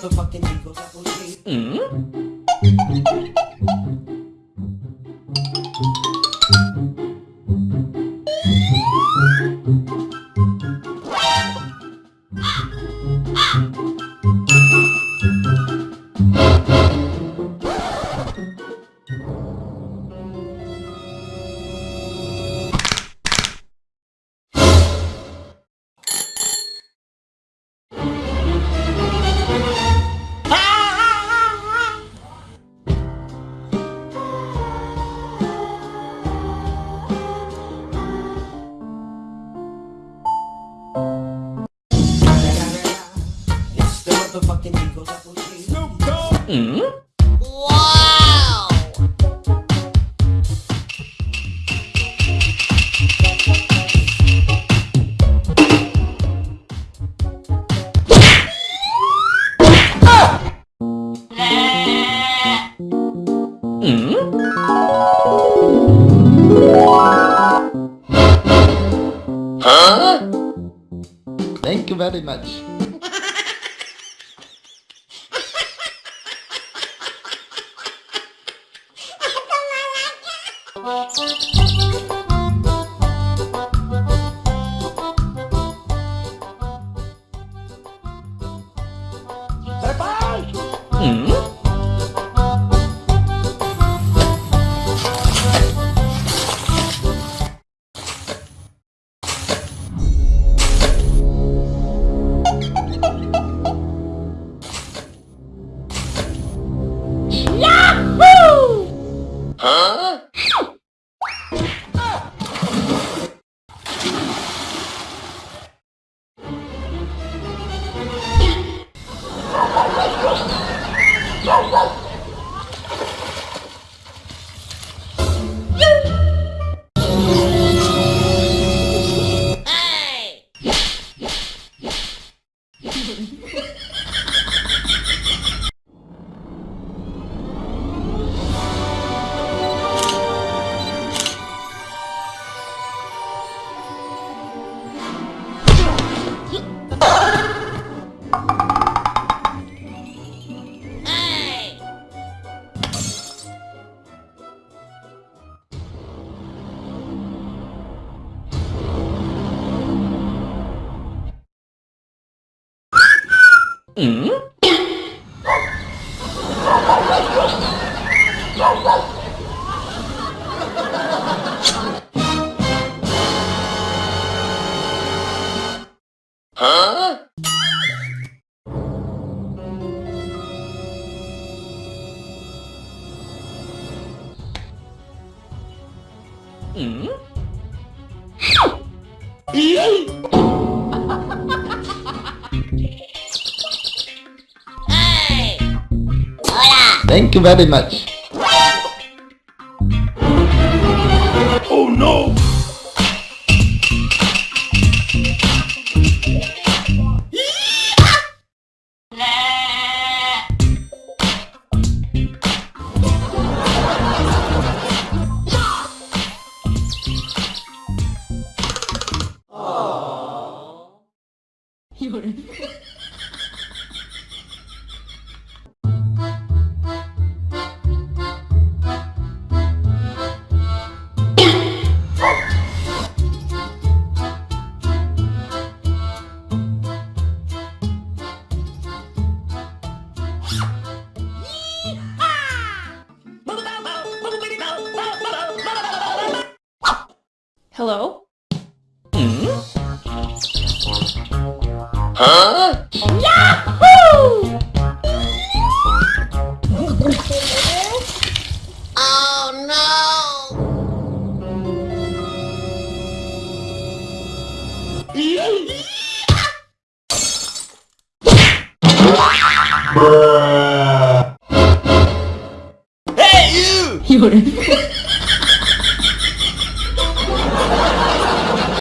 motherfucking G. It's the motherfucking Eagle Double G. Wow! Thank you very much. Hey! Hey! Hey! Thank you very much. Oh no! Hello? Hmm? Huh? Oh no! Hey you!